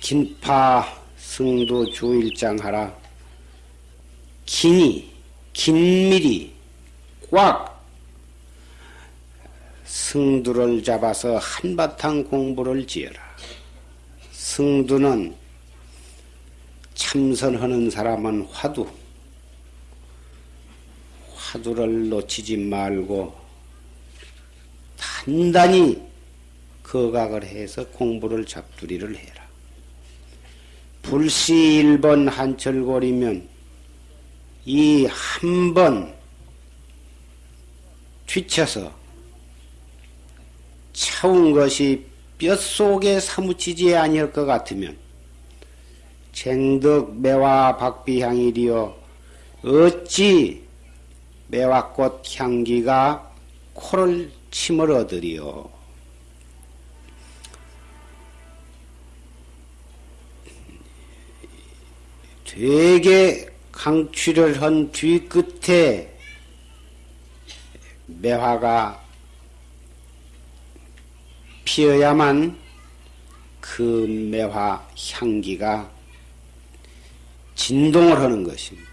긴파 승도 주일장하라 긴이 긴밀히 꽉 승두를 잡아서 한바탕 공부를 지어라. 승두는 참선하는 사람은 화두, 화두를 놓치지 말고 단단히 거각을 해서 공부를 잡두리를 해라. 불시 1번 한철골이면 이 한 번 뒤쳐서 차운 것이 뼛속에 사무치지 아니할 것 같으면 쟁덕 매화 박비향이리여 어찌 매화꽃 향기가 코를 침을 얻으리요. 되게 강취를 한 뒤끝에 매화가 피어야만 그 매화 향기가 진동을 하는 것입니다.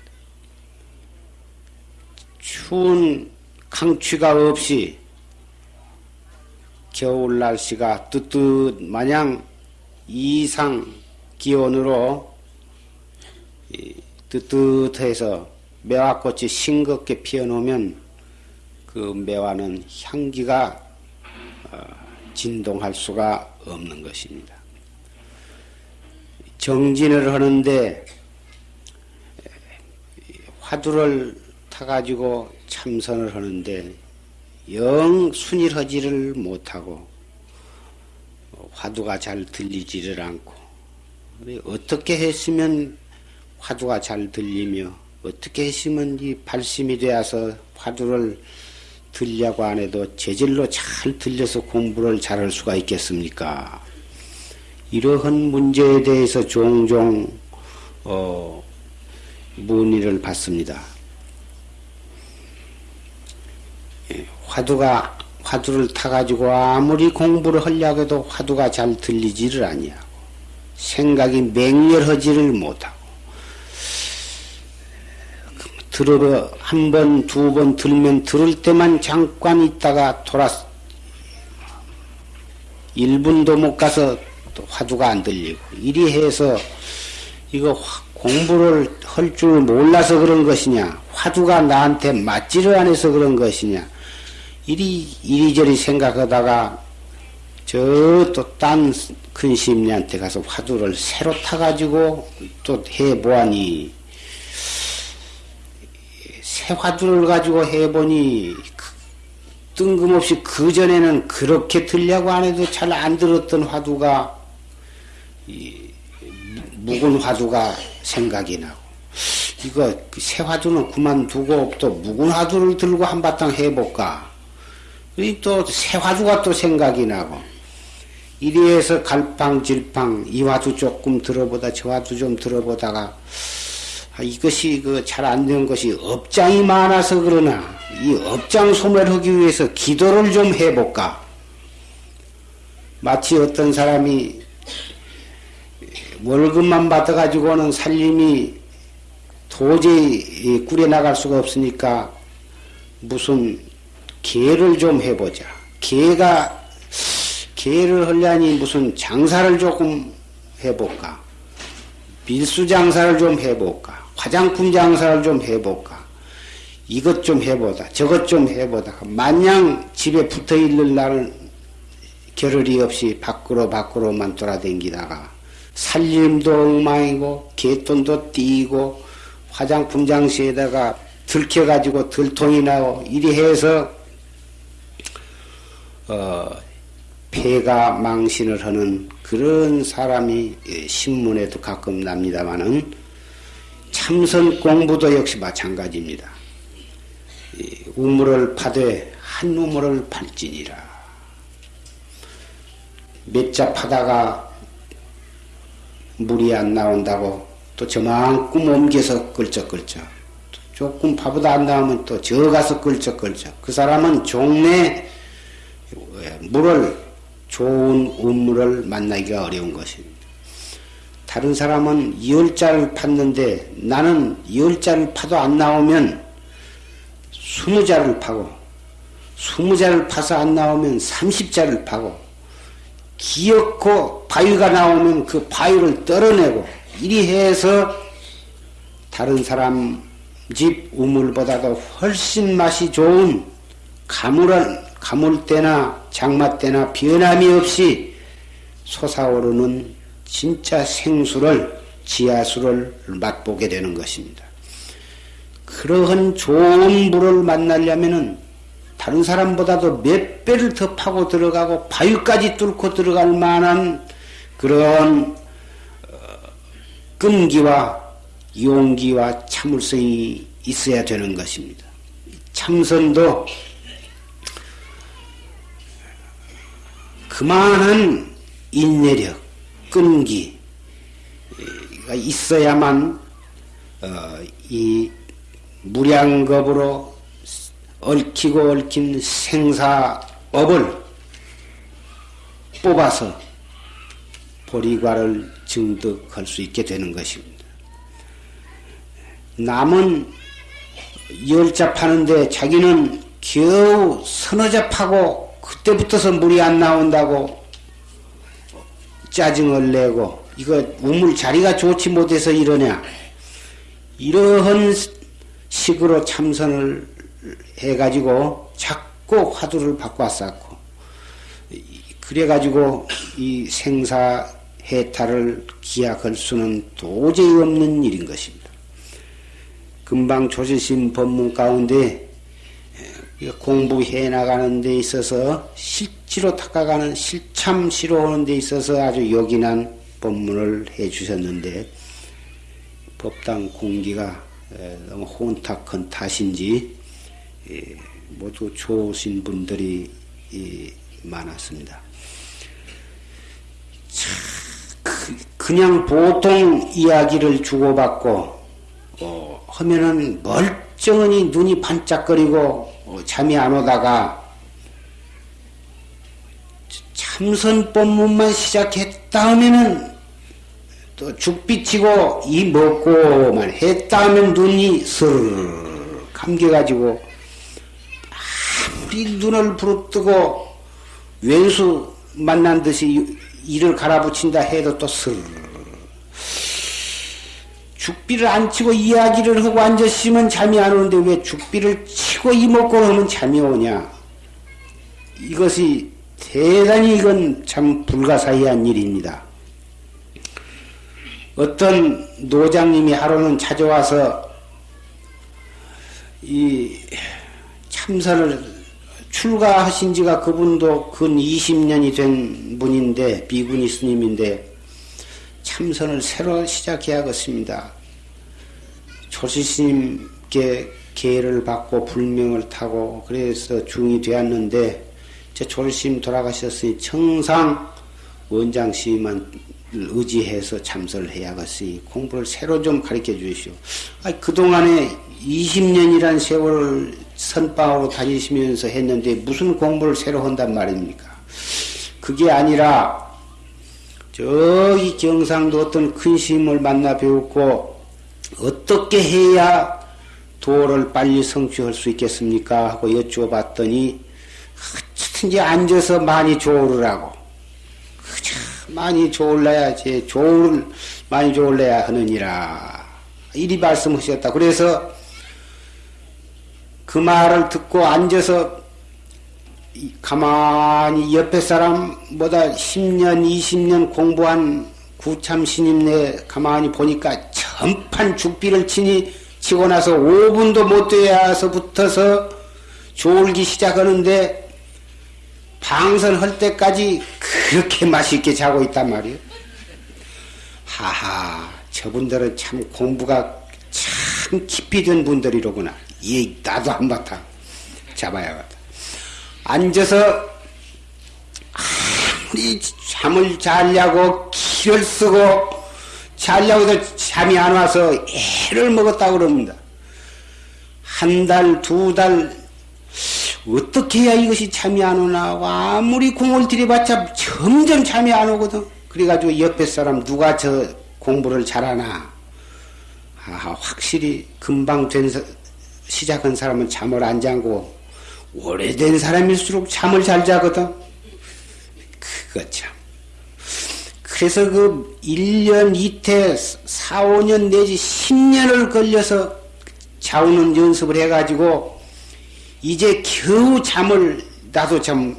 추운 강취가 없이 겨울 날씨가 뜨뜻 마냥 이상 기온으로 뜨뜻해서 매화꽃이 싱겁게 피어놓으면 그 매화는 향기가 어, 진동할 수가 없는 것입니다. 정진을 하는데 화두를 타가지고 참선을 하는데 영 순일하지를 못하고 화두가 잘 들리지를 않고 어떻게 했으면 화두가 잘 들리며 어떻게 했으면 이 발심이 되어서 화두를 들려고 안 해도 재질로 잘 들려서 공부를 잘 할 수가 있겠습니까? 이러한 문제에 대해서 종종 어, 문의를 받습니다. 예, 화두가 화두를 타가지고 아무리 공부를 하려고 해도 화두가 잘 들리지를 아니하고 생각이 맹렬하지를 못하고 들어 한 번, 두 번 들면 들을 때만 잠깐 있다가 돌아 1분도 못 가서 또 화두가 안 들리고. 이리 해서 이거 공부를 할 줄 몰라서 그런 것이냐 화두가 나한테 맞지를 않아서 그런 것이냐 이리 이리저리 생각하다가 저 또 딴 근심리한테 가서 화두를 새로 타가지고 또 해보아니 새 화두를 가지고 해보니 그 뜬금없이 그 전에는 그렇게 들려고 안 해도 잘 안 들었던 화두가 묵은 화두가 생각이 나고. 이거 그새 화두는 그만두고 또 묵은 화두를 들고 한바탕 해볼까? 또새 화두가 또 생각이 나고. 이리해서 갈팡질팡 이 화두 조금 들어보다 저 화두 좀 들어보다가 아, 이것이 그 잘 안 된 것이 업장이 많아서 그러나 이 업장 소멸하기 위해서 기도를 좀 해볼까? 마치 어떤 사람이 월급만 받아가지고는 살림이 도저히 꾸려나갈 수가 없으니까 무슨 개를 좀 해보자. 개가 개를 하려니 무슨 장사를 조금 해볼까? 밀수 장사를 좀 해볼까? 화장품 장사를 좀 해볼까? 이것 좀 해보다, 저것 좀 해보다. 마냥 집에 붙어 있는 날은 겨를이 없이 밖으로 밖으로만 돌아댕기다가 살림도 엉망이고 개돈도 띄고 화장품 장시에다가 들켜가지고 들통이 나고 이리 해서 어, 폐가 망신을 하는 그런 사람이 신문에도 가끔 납니다만은 참선 공부도 역시 마찬가지입니다. 우물을 파되 한 우물을 팔지니라. 몇 자 파다가 물이 안 나온다고 또 저만큼 옮겨서 끌적끌적 조금 파보다 안 나오면 또 저 가서 끌적끌적 그 사람은 종래 물을 좋은 우물을 만나기가 어려운 것입니다. 다른 사람은 열자를 팠는데 나는 열자를 파도 안 나오면 스무 자를 파고 스무 자를 파서 안 나오면 삼십 자를 파고 기어코 바위가 나오면 그 바위를 떨어내고 이리 해서 다른 사람 집 우물보다도 훨씬 맛이 좋은 가물한 가물 때나 장마 때나 변함이 없이 솟아오르는 진짜 생수를 지하수를 맛보게 되는 것입니다. 그러한 좋은 물을 만나려면은 다른 사람보다도 몇 배를 더 파고 들어가고 바위까지 뚫고 들어갈 만한 그런 어, 끈기와 용기와 참을성이 있어야 되는 것입니다. 참선도 그만한 인내력, 끈기가 있어야만 어, 이 무량겁으로 얽히고 얽힌 생사업을 뽑아서 보리과를 증득할 수 있게 되는 것입니다. 남은 열자 파는데 자기는 겨우 서너 자 파고 그때부터서 물이 안 나온다고 짜증을 내고 이거 우물 자리가 좋지 못해서 이러냐 이러한 식으로 참선을 해가지고 자꾸 화두를 바꿔 쌓고 그래가지고 이 생사 해탈을 기약할 수는 도저히 없는 일인 것입니다. 금방 조지신 법문 가운데 공부해 나가는 데 있어서 실 지로 닦아가는 실참시로 오는 데 있어서 아주 요긴한 법문을 해 주셨는데 법당 공기가 너무 혼탁한 탓인지 모두 좋으신 분들이 많았습니다. 그, 그냥 보통 이야기를 주고받고 어, 하면은 멀쩡하니 눈이 반짝거리고 어, 잠이 안 오다가 참선 법문만 시작했다 하면은 또 죽비치고 이 먹고만 했다 하면 눈이 슬 감겨가지고 아무리 눈을 부릅뜨고 왼수 만난 듯이 이를 갈아붙인다 해도 또슬 죽비를 안 치고 이야기를 하고 앉았으면 잠이 안 오는데 왜 죽비를 치고 이먹고 하면 잠이 오냐? 이것이 대단히 이건 참 불가사의한 일입니다. 어떤 노장님이 하루는 찾아와서 이 참선을 출가하신 지가 그분도 근 20년이 된 분인데 비구니 스님인데 참선을 새로 시작해야겠습니다. 조시 스님께 계를 받고 불명을 타고 그래서 중이 되었는데 제 조시스님 돌아가셨으니 청상 원장 씨만 의지해서 참선을 해야겠으니 공부를 새로 좀 가르쳐 주시오. 아 그동안에 20년이란 세월을 선방으로 다니시면서 했는데 무슨 공부를 새로 한단 말입니까? 그게 아니라 저기 경상도 어떤 큰 스님을 만나 배웠고 어떻게 해야 도를 빨리 성취할 수 있겠습니까? 하고 여쭈어 봤더니 어쨌든지 앉아서 많이 조르라고. 그저 많이 조을래야지. 조을 많이 조을래야 하느니라. 이리 말씀하셨다. 그래서 그 말을 듣고 앉아서 가만히 옆에 사람보다 10년, 20년 공부한 구참 신임네 가만히 보니까 전판 죽비를 치니 치고 나서 5분도 못 돼야서 붙어서 졸기 시작하는데 방선할 때까지 그렇게 맛있게 자고 있단 말이에요. 하하, 저분들은 참 공부가 참 깊이 된 분들이로구나. 예, 나도 한바탕 잡아야겠다. 앉아서 아무리 잠을 자려고 키를 쓰고 자려고 해도 잠이 안 와서 애를 먹었다고 그럽니다. 한 달, 두 달, 어떻게 해야 이것이 잠이 안 오나? 아무리 공을 들여봤자 점점 잠이 안 오거든. 그래가지고 옆에 사람 누가 저 공부를 잘하나? 아, 확실히 금방 된 시작한 사람은 잠을 안 자고 오래된 사람일수록 잠을 잘 자거든. 그거 참. 그래서 그 1년, 이태, 4, 5년 내지 10년을 걸려서 자우는 연습을 해가지고 이제 겨우 잠을 나도 참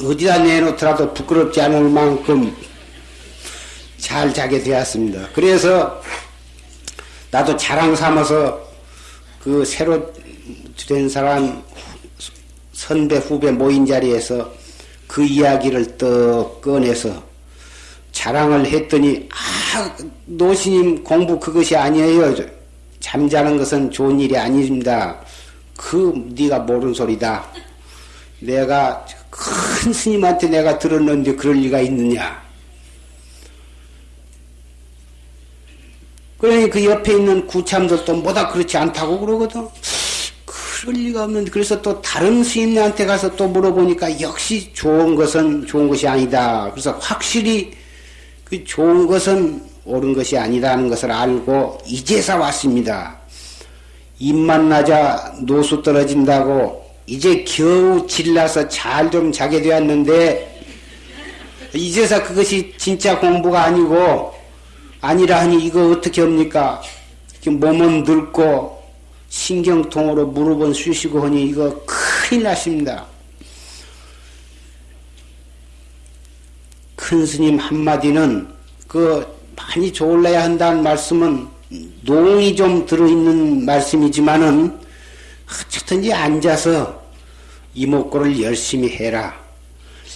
어디다 내놓더라도 부끄럽지 않을 만큼 잘 자게 되었습니다. 그래서 나도 자랑 삼아서 그 새로 된 사람 선배 후배 모인 자리에서 그 이야기를 떡 꺼내서 자랑을 했더니 아 노신님 공부 그것이 아니에요. 잠자는 것은 좋은 일이 아닙니다. 그 네가 모르는 소리다. 내가 큰 스님한테 내가 들었는데 그럴 리가 있느냐? 그러니 그 옆에 있는 구참들도 뭐다 그렇지 않다고 그러거든. 그럴 리가 없는데 그래서 또 다른 스님한테 가서 또 물어보니까 역시 좋은 것은 좋은 것이 아니다. 그래서 확실히 그 좋은 것은 옳은 것이 아니라는 것을 알고 이제서 왔습니다. 입만 나자 노수 떨어진다고 이제 겨우 질나서 잘 좀 자게 되었는데 이제서 그것이 진짜 공부가 아니고 아니라 하니 이거 어떻게 합니까? 몸은 늙고 신경통으로 무릎은 쑤시고 하니 이거 큰일 났습니다. 큰 스님 한마디는 그 많이 졸라야 한다는 말씀은 농이 좀 들어있는 말씀이지만은 어쨌든지 앉아서 이목구를 열심히 해라.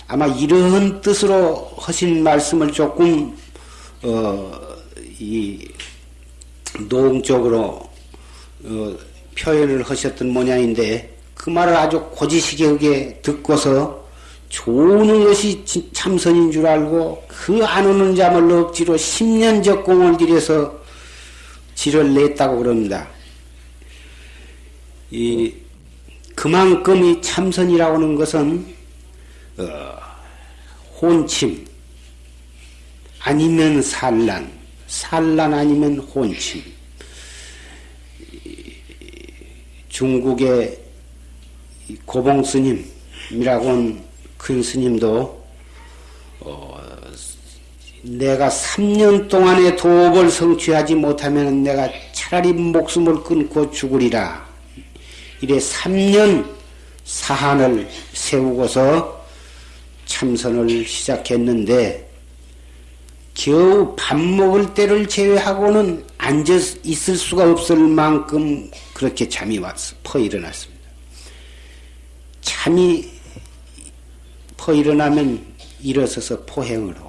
아마 이런 뜻으로 하신 말씀을 조금 어, 이 노동적으로 어, 표현을 하셨던 모양인데 그 말을 아주 고지식하게 듣고서 좋은 것이 참선인 줄 알고 그 안 오는 잠을 억지로 10년 적공을 들여서 지를 냈다고 그럽니다. 이 그만큼 이 참선이라고 하는 것은 어, 혼침 아니면 산란 산란 아니면 혼침. 중국의 고봉 스님이라고 하는 큰 스님도 어, 내가 3년 동안에 도업을 성취하지 못하면 내가 차라리 목숨을 끊고 죽으리라. 이래 3년 사한을 세우고서 참선을 시작했는데 겨우 밥 먹을 때를 제외하고는 앉아 있을 수가 없을 만큼 그렇게 잠이 왔어. 퍼 일어났습니다. 잠이 퍼 일어나면 일어서서 하고,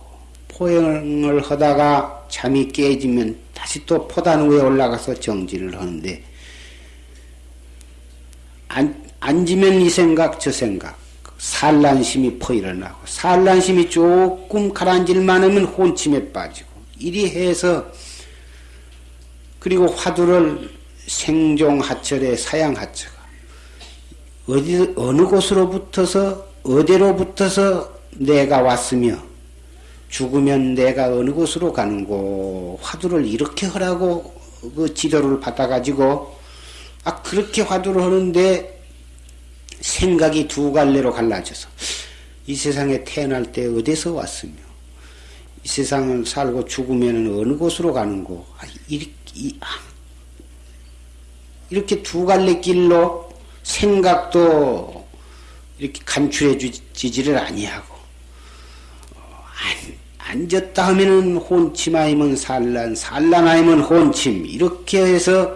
포행을 하다가 잠이 깨지면 다시 또 포단 위에 올라가서 정진을 하는데, 앉, 앉으면 이 생각, 저 생각, 산란심이 퍼 일어나고 산란심이 조금 가라앉을만 하면 혼침에 빠지고 이리 해서 그리고 화두를 생종하철에 사양하처가 어디 어느 곳으로 붙어서 어디로 붙어서 내가 왔으며 죽으면 내가 어느 곳으로 가는고 화두를 이렇게 하라고 그 지도를 받아가지고 아 그렇게 화두를 하는데 생각이 두 갈래로 갈라져서 이 세상에 태어날 때 어디서 왔으며 이 세상을 살고 죽으면 어느 곳으로 가는고 아, 이렇게, 아, 이렇게 두 갈래 길로 생각도 이렇게 간추해 주지를 아니하고 어, 앉았다 하면은 혼침 아니면 산란 산란 아니면 혼침 이렇게 해서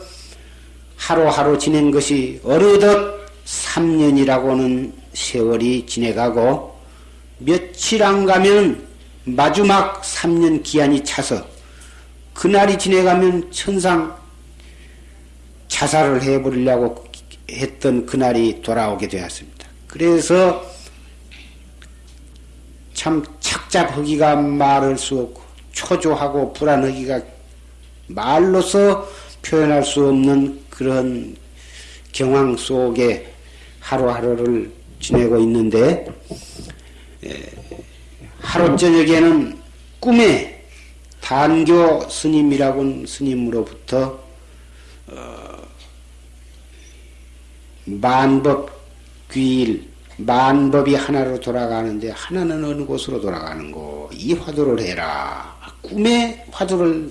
하루하루 지낸 것이 어느덧 3년이라고는 세월이 지내가고 며칠 안 가면 마지막 3년 기한이 차서 그날이 지내가면 천상 자살을 해버리려고 했던 그날이 돌아오게 되었습니다. 그래서 참 착잡하기가 말할 수 없고 초조하고 불안하기가 말로서 표현할 수 없는 그런 경황 속에 하루하루를 지내고 있는데 하루 저녁에는 꿈에 단교 스님이라고 스님으로부터 어, 만법 귀일 만법이 하나로 돌아가는데 하나는 어느 곳으로 돌아가는 거? 이 화두를 해라. 꿈에 화두를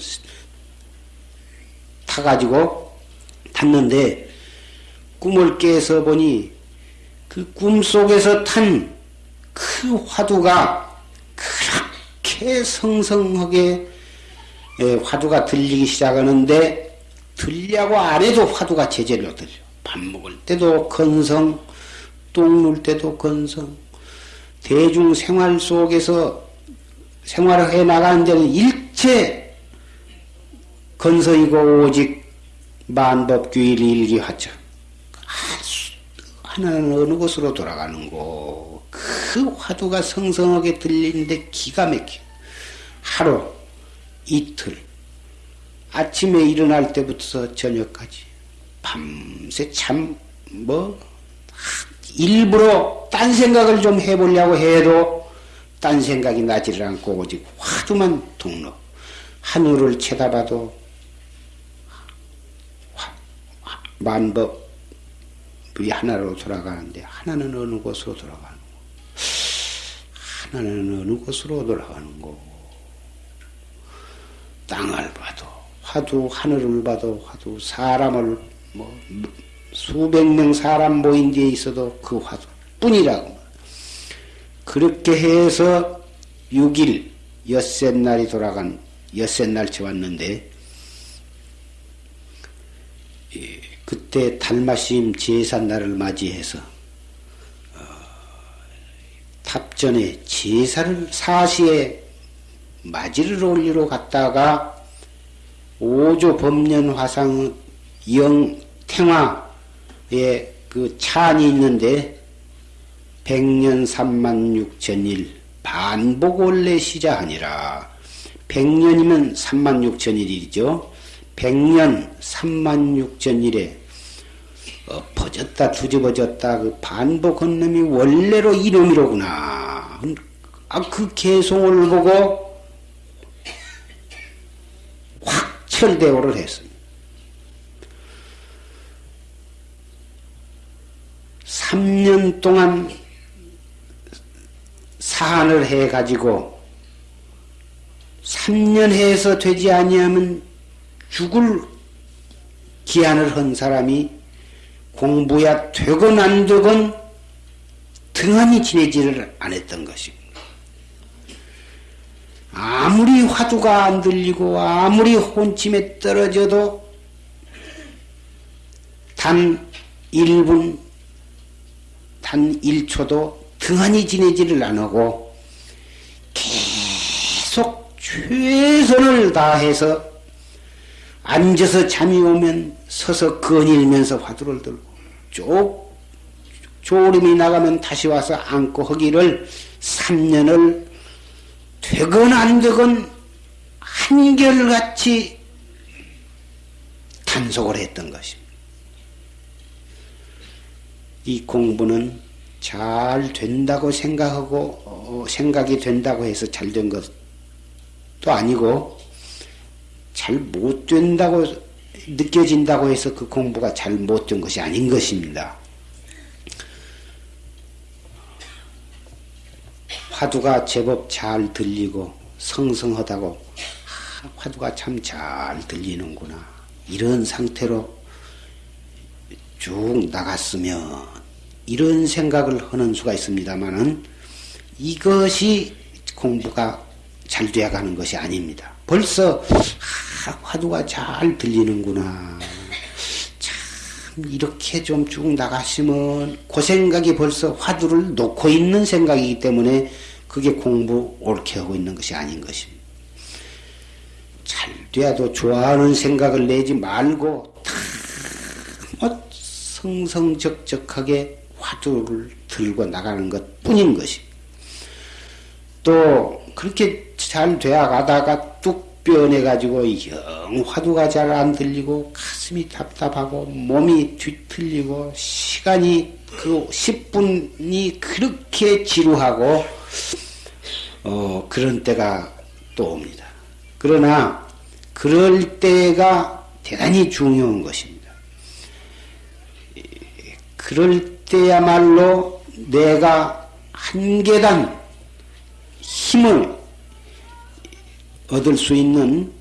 타가지고 탔는데 꿈을 깨서 보니 그 꿈 속에서 탄 그 화두가 그렇게 성성하게 예, 화두가 들리기 시작하는데 들려고 안 해도 화두가 제절로 들려. 밥 먹을 때도 건성, 똥눌 때도 건성, 대중 생활 속에서 생활을 해 나가는 데는 일체 건성이고 오직 만법규일 일기하죠. 하나는 어느 곳으로 돌아가는 거. 그 화두가 성성하게 들리는데 기가 막혀. 하루, 이틀, 아침에 일어날 때부터 저녁까지 밤새 참 뭐 일부러 딴 생각을 좀 해보려고 해도 딴 생각이 나지를 않고 오직 화두만 동로 하늘을 쳐다봐도 만법이 하나로 돌아가는데 하나는 어느 곳으로 돌아가는 거? 하나는 어느 곳으로 돌아가는 거? 땅을 봐도 화두 하늘을 봐도 화두 사람을 뭐 수백 명 사람 모인 데에 있어도 그 화두 뿐이라고. 그렇게 해서 6일 엿새 날이 돌아간 엿새 날치 왔는데 그때 달마심 제산 날을 맞이해서 어, 탑전에 제사를 사시에 맞이를 올리러 갔다가 오조 법년 화상 영 탱화 에그 찬이 있는데 백년 삼만 육천일 반복 원래 시자하니라 백년이면 삼만 육천일이죠. 백년 삼만 육천일에 엎어졌다 뒤집어졌다 그 반복한 놈이 원래로 이놈이로구나. 아 그 개송을 보고 확철대오를 했습니다. 3년 동안 사안을 해가지고 3년 해서 되지 아니하면 죽을 기한을 한 사람이 공부야 되건 안 되건 등한히 지내지를 안 했던 것입니다. 아무리 화두가 안 들리고 아무리 혼침에 떨어져도 단 1분, 단 1초도 등한히 지내지를 안 하고 계속 최선을 다해서 앉아서 잠이 오면 서서 거닐면서 화두를 들고 쭉 졸음이 나가면 다시 와서 안고 하기를 3년을 되건 안 되건 한결같이 단속을 했던 것입니다. 이 공부는 잘 된다고 생각하고 어, 생각이 된다고 해서 잘 된 것도 아니고 잘 못 된다고 느껴진다고 해서 그 공부가 잘 못 된 것이 아닌 것입니다. 화두가 제법 잘 들리고 성성하다고 아, 화두가 참 잘 들리는구나 이런 상태로 쭉 나갔으면 이런 생각을 하는 수가 있습니다만은 이것이 공부가 잘 되어가는 것이 아닙니다. 벌써 아, 화두가 잘 들리는구나. 참 이렇게 좀 쭉 나가시면 그 생각이 벌써 화두를 놓고 있는 생각이기 때문에 그게 공부 옳게 하고 있는 것이 아닌 것입니다. 잘 돼도 좋아하는 생각을 내지 말고 다 성성적적하게 화두를 들고 나가는 것 뿐인 것입니다. 또 그렇게 잘 되어 가다가 변해가지고 영 화두가 잘 안 들리고 가슴이 답답하고 몸이 뒤틀리고 시간이 그 10분이 그렇게 지루하고 어 그런 때가 또 옵니다. 그러나 그럴 때가 대단히 중요한 것입니다. 그럴 때야말로 내가 한 계단 힘을 얻을 수 있는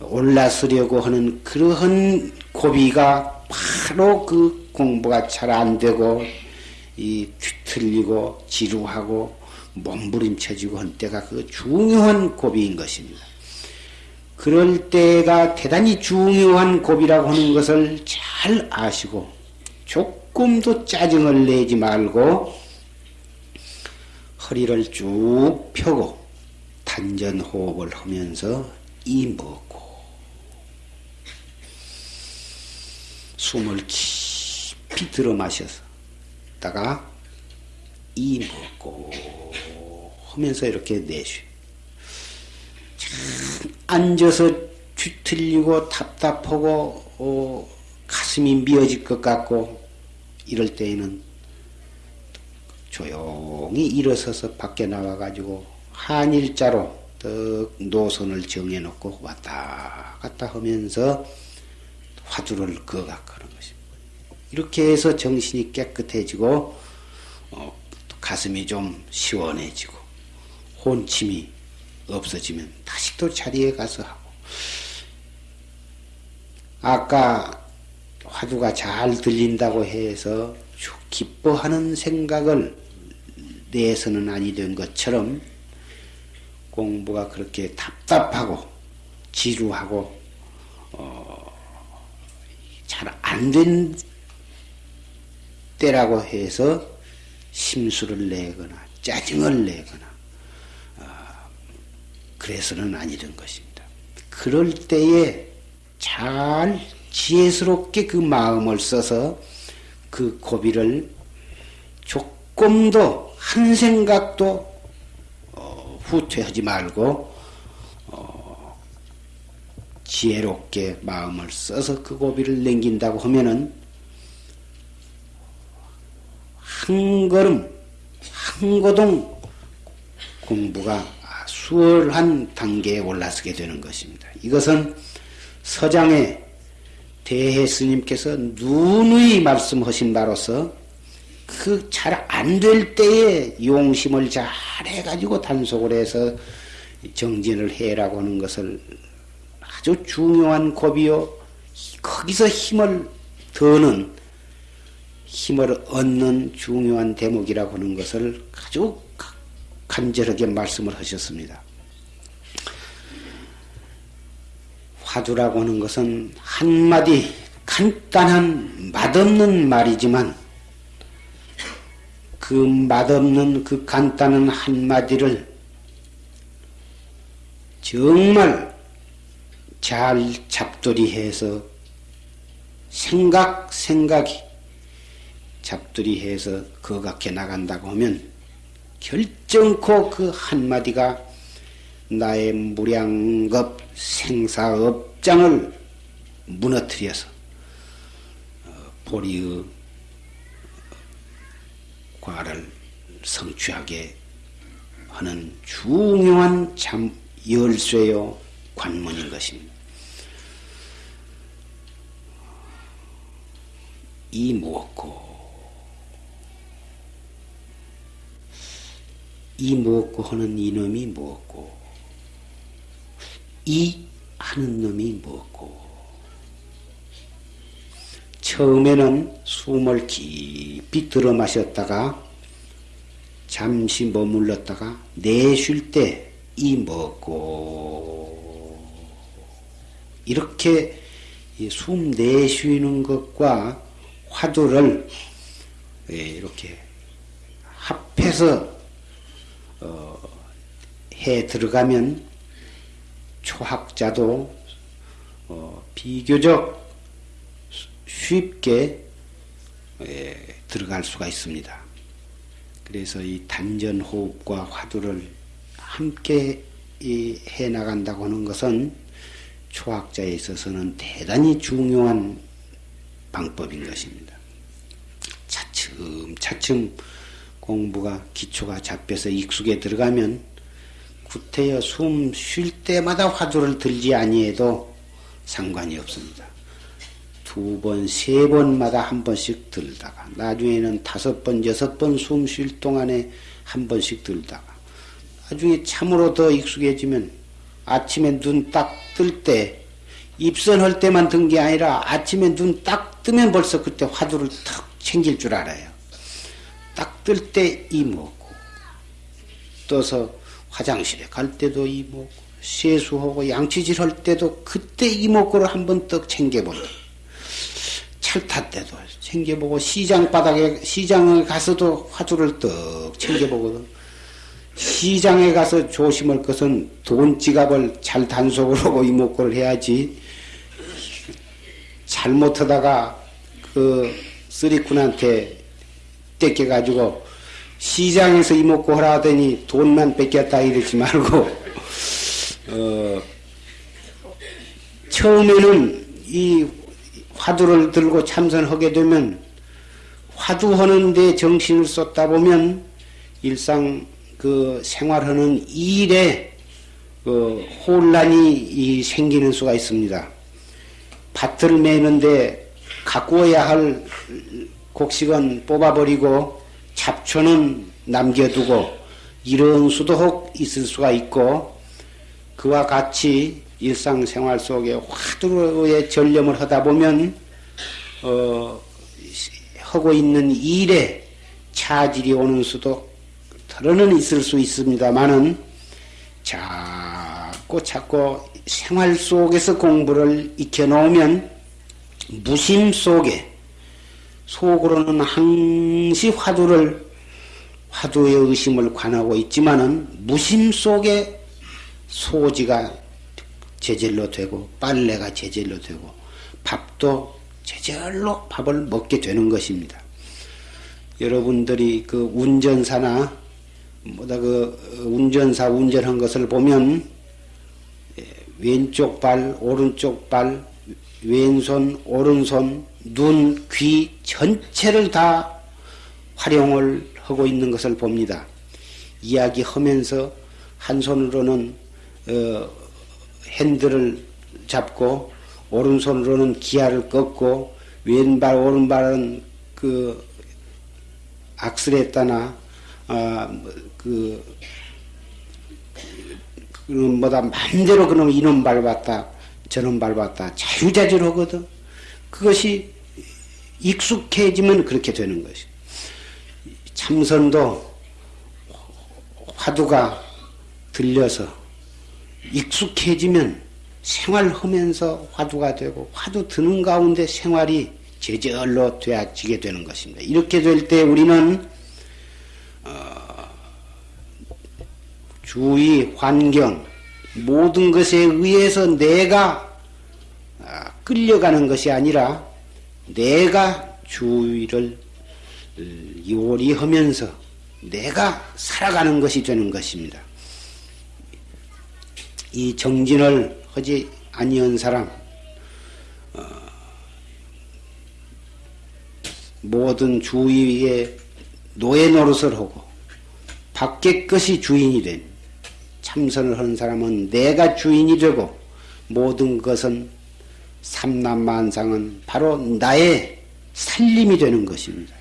올라서려고 하는 그러한 고비가 바로 그 공부가 잘 안 되고 이 뒤틀리고 지루하고 몸부림쳐지고 한 때가 그 중요한 고비인 것입니다. 그럴 때가 대단히 중요한 고비라고 하는 것을 잘 아시고 조금도 짜증을 내지 말고 허리를 쭉 펴고 단전 호흡을 하면서 이 먹고 숨을 깊이 들어 마셔서 다가 이 먹고 하면서 이렇게 내쉬. 앉아서 뒤틀리고 답답하고 어, 가슴이 미어질 것 같고 이럴 때에는 조용히 일어서서 밖에 나와가지고 한일자로 더 노선을 정해놓고 왔다 갔다 하면서 화두를 거각하는 것입니다. 이렇게 해서 정신이 깨끗해지고 어, 가슴이 좀 시원해지고 혼침이 없어지면 다시 또 자리에 가서 하고 아까 화두가 잘 들린다고 해서 기뻐하는 생각을 내서는 아니 된 것처럼 공부가 그렇게 답답하고 지루하고 어, 잘 안 된 때라고 해서 심수를 내거나 짜증을 내거나 어, 그래서는 아니던 것입니다. 그럴 때에 잘 지혜스럽게 그 마음을 써서 그 고비를 조금도 한 생각도 어, 후퇴하지 말고 어, 지혜롭게 마음을 써서 그 고비를 넘긴다고 하면은 한 걸음 한 고동 공부가 수월한 단계에 올라서게 되는 것입니다. 이것은 서장의 대해 스님께서 누누이 말씀하신 바로서 그 잘 안 될 때에 용심을 잘 해가지고 단속을 해서 정진을 해라고 하는 것을 아주 중요한 고비요. 거기서 힘을 더는 힘을 얻는 중요한 대목이라고 하는 것을 아주 간절하게 말씀을 하셨습니다. 화두라고 하는 것은 한마디 간단한 맛없는 말이지만 그 맛없는 그 간단한 한마디를 정말 잘 잡돌이해서 생각 생각이 잡돌이해서 거각해 나간다고 하면 결정코 그 한마디가 나의 무량겁 생사업장을 무너뜨려서 보리의 과를 성취하게 하는 중요한 참 열쇠요 관문인 것입니다. 이 무엇고 이 무엇고 하는 이놈이 무엇고 이 하는 놈이 무엇고? 처음에는 숨을 깊이 들어 마셨다가 잠시 머물렀다가 내쉴 때 이 먹고? 이렇게 숨 내쉬는 것과 화두를 예, 이렇게 합해서 어, 해 들어가면 초학자도 어, 비교적 쉽게 예, 들어갈 수가 있습니다. 그래서 이 단전 호흡과 화두를 함께 해 나간다고 하는 것은 초학자에 있어서는 대단히 중요한 방법인 것입니다. 차츰 차츰 공부가 기초가 잡혀서 익숙에 들어가면 구태여 숨 쉴 때마다 화두를 들지 아니해도 상관이 없습니다. 두 번, 세 번마다 한 번씩 들다가 나중에는 다섯 번, 여섯 번 숨 쉴 동안에 한 번씩 들다가 나중에 참으로 더 익숙해지면 아침에 눈 딱 뜰 때 입선할 때만 든 게 아니라 아침에 눈 딱 뜨면 벌써 그때 화두를 탁 챙길 줄 알아요. 딱 뜰 때 이 먹고 떠서 화장실에 갈 때도 이먹고 세수하고 양치질 할 때도 그때 이목구를 한번 떡 챙겨본다. 철탈 때도 챙겨보고 시장 바닥에 시장에 가서도 화두를 떡 챙겨보거든. 시장에 가서 조심할 것은 돈 지갑을 잘 단속을 하고 이목구를 해야지. 잘못하다가 그 쓰리꾼한테 떼껴가지고 시장에서 이목구 하라 하더니 돈만 뺏겼다 이러지 말고 어 처음에는 이 화두를 들고 참선하게 되면 화두하는데 정신을 쏟다 보면 일상 그 생활하는 일에 그 혼란이 생기는 수가 있습니다. 밭을 매는데 가꾸어야 할 곡식은 뽑아버리고 잡초는 남겨두고 이런 수도 혹 있을 수가 있고 그와 같이 일상생활 속에 화두의 전념을 하다 보면 어, 하고 있는 일에 차질이 오는 수도 털어는 있을 수 있습니다만은 자꾸 자꾸 생활 속에서 공부를 익혀놓으면 무심 속에 속으로는 항시 화두를 화두의 의심을 관하고 있지만은 무심 속에 소지가 제절로 되고 빨래가 제절로 되고 밥도 제절로 밥을 먹게 되는 것입니다. 여러분들이 그 운전사나 뭐다 그 운전사 운전한 것을 보면 예, 왼쪽 발, 오른쪽 발, 왼손, 오른손, 눈, 귀 전체를 다 활용을 하고 있는 것을 봅니다. 이야기하면서 한 손으로는 어, 핸들을 잡고 오른손으로는 기아를 꺾고 왼발 오른발은 그 악슬했다나 아, 그 뭐다 마음대로 그놈 이놈 밟았다 저놈 밟았다. 자유자재로거든. 그것이 익숙해지면 그렇게 되는 것이 참선도 화두가 들려서 익숙해지면 생활하면서 화두가 되고 화두 드는 가운데 생활이 제절로 되어지게 되는 것입니다. 이렇게 될 때 우리는 어, 주위 환경 모든 것에 의해서 내가 아, 끌려가는 것이 아니라 내가 주위를 어, 요리하면서 내가 살아가는 것이 되는 것입니다. 이 정진을 하지 아니한 사람 어, 모든 주위에 노예 노릇을 하고 밖의 것이 주인이 된 참선을 하는 사람은 내가 주인이 되고 모든 것은 삼남만상은 바로 나의 살림이 되는 것입니다.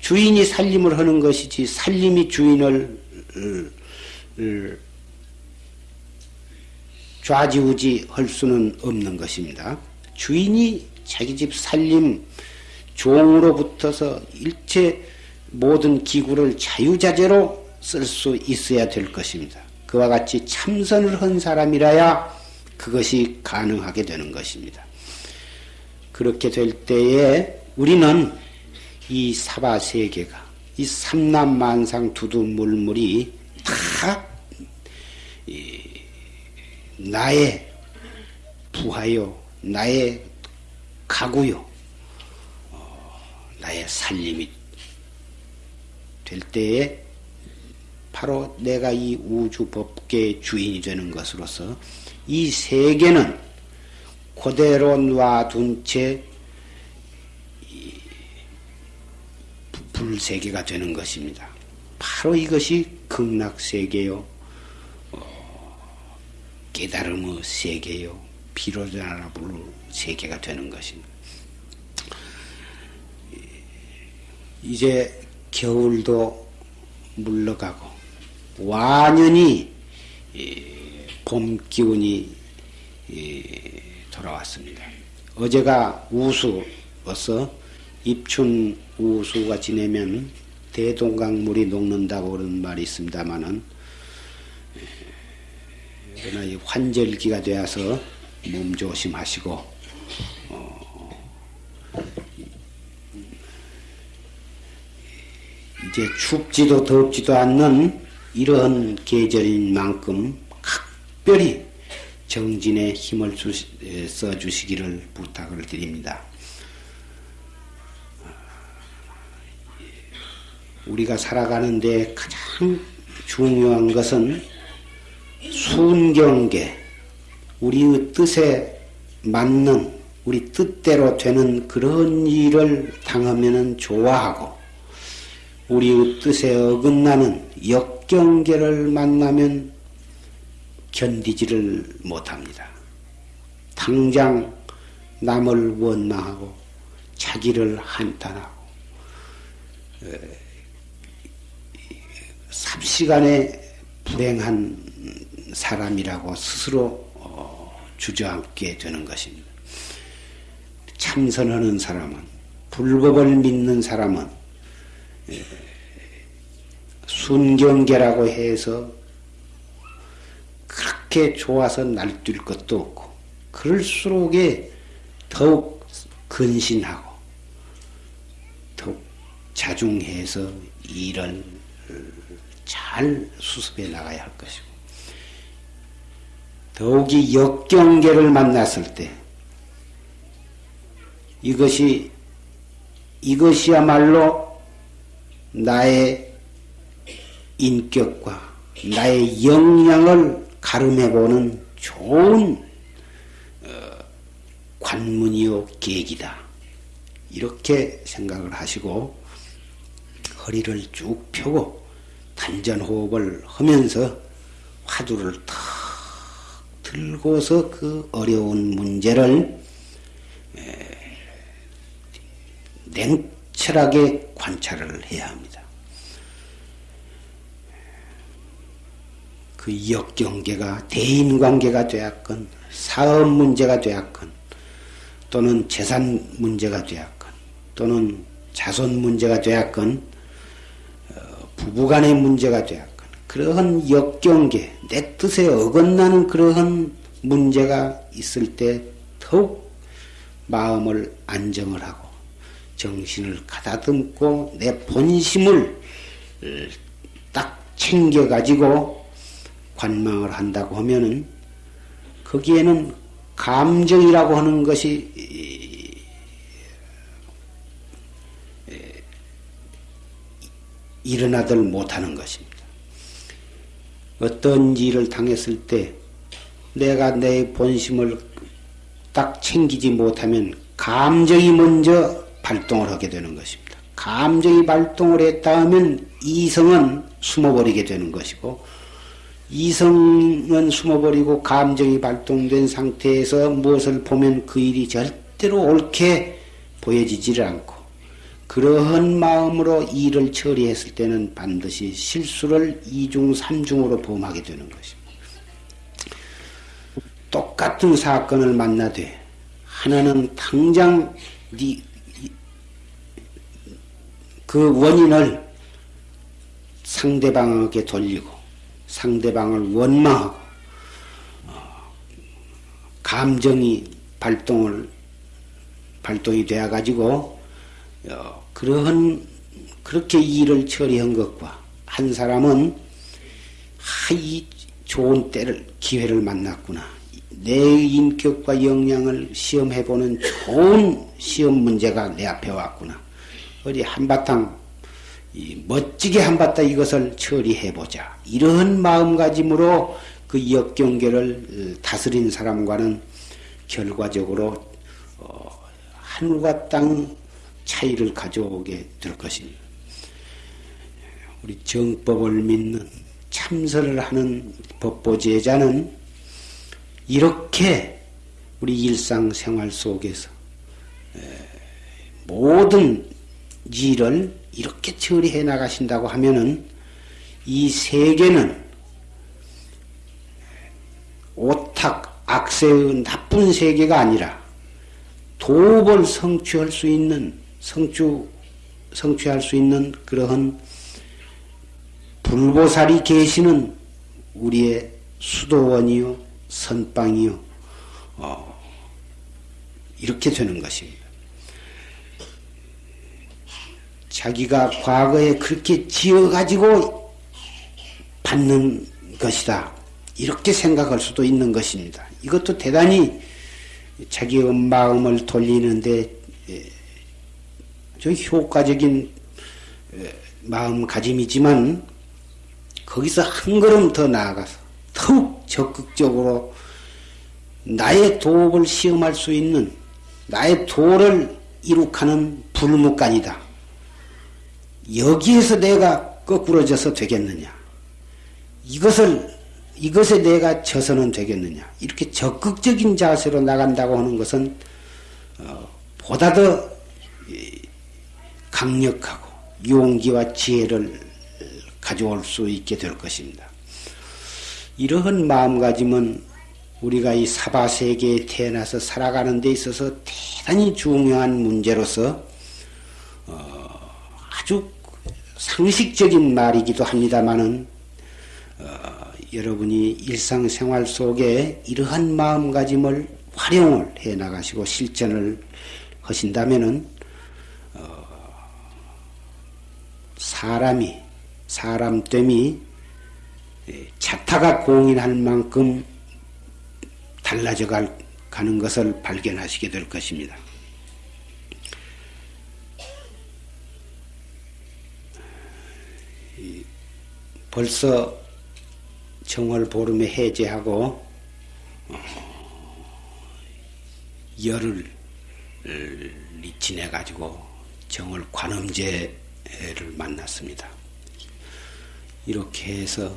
주인이 살림을 하는 것이지 살림이 주인을 좌지우지 할 수는 없는 것입니다. 주인이 자기 집 살림 종으로 붙어서 일체 모든 기구를 자유자재로 쓸 수 있어야 될 것입니다. 그와 같이 참선을 한 사람이라야 그것이 가능하게 되는 것입니다. 그렇게 될 때에 우리는 이 사바 세계가 이 삼남만상 두두물물이 다 나의 부하요, 나의 가구요, 어, 나의 살림이 될 때에 바로 내가 이 우주 법계의 주인이 되는 것으로서 이 세계는 그대로 놔둔 채 불세계가 되는 것입니다. 바로 이것이 극락세계요, 어, 깨달음의 세계요, 비로자나 부를 세계가 되는 것입니다. 이제 겨울도 물러가고 완연히 봄 기운이 돌아왔습니다. 어제가 우수어서 입춘 우수가 지내면 대동강 물이 녹는다고 그런 말이 있습니다만은 그러나 이 환절기가 되어서 몸 조심하시고 어, 이제 춥지도 덥지도 않는 이러한 계절인 만큼 각별히 정진에 힘을 써주시기를 부탁을 드립니다. 우리가 살아가는데 가장 중요한 것은 순경계, 우리의 뜻에 맞는 우리 뜻대로 되는 그런 일을 당하면 좋아하고 우리의 뜻에 어긋나는 역 경계를 만나면 견디지를 못합니다. 당장 남을 원망하고 자기를 한탄하고 삽시간에 불행한 사람이라고 스스로 어, 주저앉게 되는 것입니다. 참선하는 사람은 불법을 믿는 사람은 순경계라고 해서 그렇게 좋아서 날뛸 것도 없고 그럴수록에 더욱 근신하고 더욱 자중해서 일을 잘 수습해 나가야 할 것이고 더욱이 역경계를 만났을 때 이것이 이것이야말로 나의 인격과 나의 역량을 가름해보는 좋은 어, 관문이요 계기다. 이렇게 생각을 하시고 허리를 쭉 펴고 단전호흡을 하면서 화두를 탁 들고서 그 어려운 문제를 냉철하게 관찰을 해야 합니다. 그 역경계가 대인관계가 되었건 사업 문제가 되었건 또는 재산 문제가 되었건 또는 자손 문제가 되었건 어, 부부간의 문제가 되었건 그러한 역경계 내 뜻에 어긋나는 그러한 문제가 있을 때 더욱 마음을 안정을 하고 정신을 가다듬고 내 본심을 딱 챙겨가지고 관망을 한다고 하면은 거기에는 감정이라고 하는 것이 일어나들 못하는 것입니다. 어떤 일을 당했을 때 내가 내 본심을 딱 챙기지 못하면 감정이 먼저 발동을 하게 되는 것입니다. 감정이 발동을 했다 하면 이성은 숨어버리게 되는 것이고 이성은 숨어버리고 감정이 발동된 상태에서 무엇을 보면 그 일이 절대로 옳게 보여지지를 않고 그러한 마음으로 일을 처리했을 때는 반드시 실수를 이중 삼중으로 범하게 되는 것입니다. 똑같은 사건을 만나되 하나는 당장 그 원인을 상대방에게 돌리고 상대방을 원망하고 어, 감정이 발동을 발동이 되어 가지고 어, 그러한 그렇게 일을 처리한 것과 한 사람은 하이 좋은 때를 기회를 만났구나. 내 인격과 역량을 시험해보는 좋은 시험 문제가 내 앞에 왔구나. 어디 한바탕 멋지게 한바다 이것을 처리해보자. 이런 마음가짐으로 그 역경계를 어, 다스린 사람과는 결과적으로 어, 하늘과 땅 차이를 가져오게 될 것입니다. 우리 정법을 믿는 참선을 하는 법보제자는 이렇게 우리 일상생활 속에서 모든 일을 이렇게 처리해 나가신다고 하면은 이 세계는 오탁 악세의 나쁜 세계가 아니라 도업을 성취할 수 있는 성취 성취할 수 있는 그러한 불보살이 계시는 우리의 수도원이요 선방이요 어, 이렇게 되는 것입니다. 자기가 과거에 그렇게 지어가지고 받는 것이다. 이렇게 생각할 수도 있는 것입니다. 이것도 대단히 자기의 마음을 돌리는데 좀 효과적인 마음가짐이지만 거기서 한 걸음 더 나아가서 더욱 적극적으로 나의 도업을 시험할 수 있는 나의 도를 이룩하는 불무간이다. 여기에서 내가 거꾸러져서 되겠느냐? 이것을 이것에 내가 져서는 되겠느냐? 이렇게 적극적인 자세로 나간다고 하는 것은 어, 보다 더 강력하고 용기와 지혜를 가져올 수 있게 될 것입니다. 이러한 마음가짐은 우리가 이 사바세계에 태어나서 살아가는 데 있어서 대단히 중요한 문제로서 어, 아주 상식적인 말이기도 합니다만은 어, 여러분이 일상생활 속에 이러한 마음가짐을 활용을 해 나가시고 실천을 하신다면은 어, 사람이 사람됨이 자타가 공인할 만큼 달라져 가는 것을 발견하시게 될 것입니다. 벌써 정월 보름에 해제하고 어, 열을 지내 가지고 정월 관음제를 만났습니다. 이렇게 해서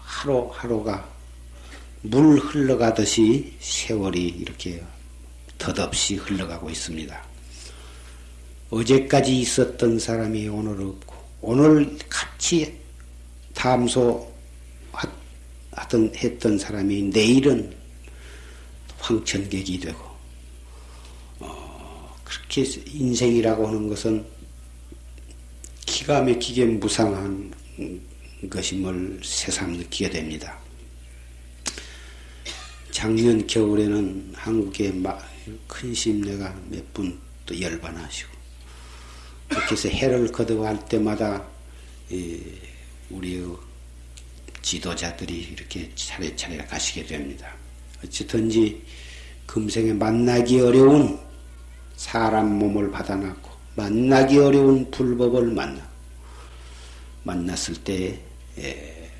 하루하루가 물 흘러가듯이 세월이 이렇게 덧없이 흘러가고 있습니다. 어제까지 있었던 사람이 오늘 없고 오늘 같이 탐소 하던 했던 사람이 내일은 황천객이 되고 어, 그렇게 인생이라고 하는 것은 기가 막히게 무상한 것임을 새삼 느끼게 됩니다. 작년 겨울에는 한국의 큰 심내가 몇 분 또 열반하시고 그렇게 해서 해를 거듭할 때마다 우리의 지도자들이 이렇게 차례차례 가시게 됩니다. 어쨌든지 금생에 만나기 어려운 사람 몸을 받아놨고 만나기 어려운 불법을 만나 만났을 때 에,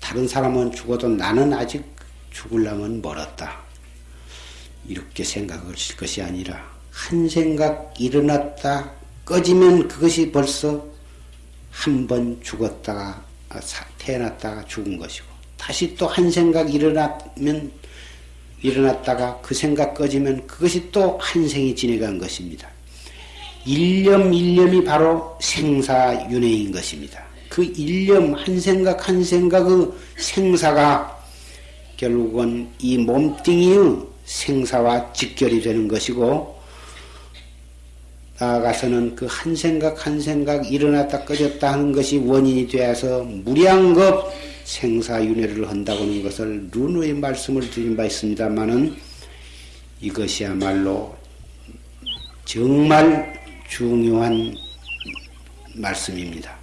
다른 사람은 죽어도 나는 아직 죽을라면 멀었다. 이렇게 생각하실 것이 아니라 한 생각 일어났다 꺼지면 그것이 벌써 한 번 죽었다가 아, 태어났다가 죽은 것이고 다시 또 한 생각 일어나면 일어났다가 그 생각 꺼지면 그것이 또 한 생이 지내간 것입니다. 일념 일념이 바로 생사윤회인 것입니다. 그 일념 한 생각 한 생각의 생사가 결국은 이 몸뚱이의 생사와 직결이 되는 것이고 나아가서는 그 한 생각 한 생각 일어났다 꺼졌다 하는 것이 원인이 되어서 무량겁 생사윤회를 한다고 하는 것을 룬의 말씀을 드린 바 있습니다만은 이것이야말로 정말 중요한 말씀입니다.